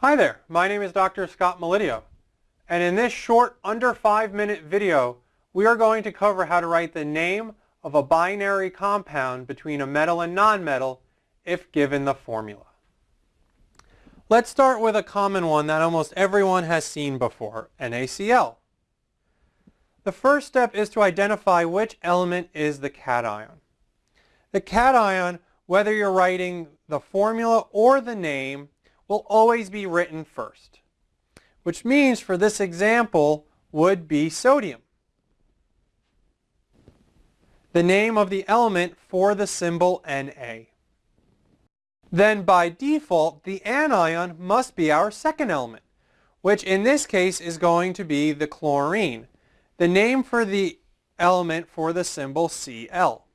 Hi there, my name is Dr. Scott Melidio, and in this short under five minute video we are going to cover how to write the name of a binary compound between a metal and nonmetal if given the formula. Let's start with a common one that almost everyone has seen before, NaCl. The first step is to identify which element is the cation. The cation, whether you're writing the formula or the name, will always be written first, which means for this example would be sodium. The name of the element for the symbol Na. Then by default, the anion must be our second element, which in this case is going to be the chlorine, the name for the element for the symbol Cl.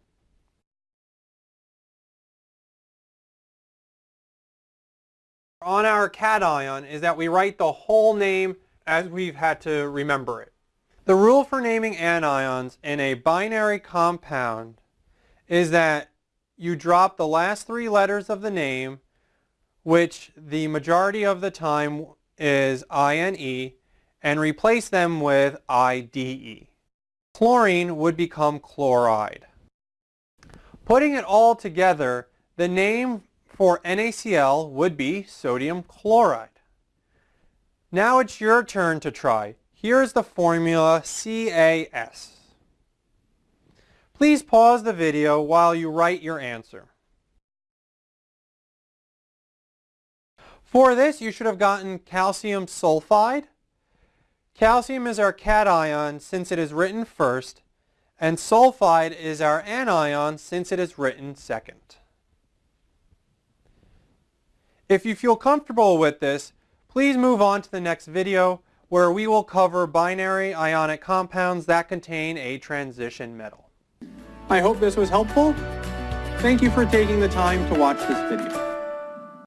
On our cation is that we write the whole name as we've had to remember it. The rule for naming anions in a binary compound is that you drop the last three letters of the name, which the majority of the time is INE, and replace them with IDE. Chlorine would become chloride. Putting it all together, the name for NaCl would be sodium chloride. Now it's your turn to try. Here's the formula CaS. Please pause the video while you write your answer. For this, you should have gotten calcium sulfide. Calcium is our cation since it is written first, and sulfide is our anion since it is written second. If you feel comfortable with this, please move on to the next video where we will cover binary ionic compounds that contain a transition metal. I hope this was helpful. Thank you for taking the time to watch this video.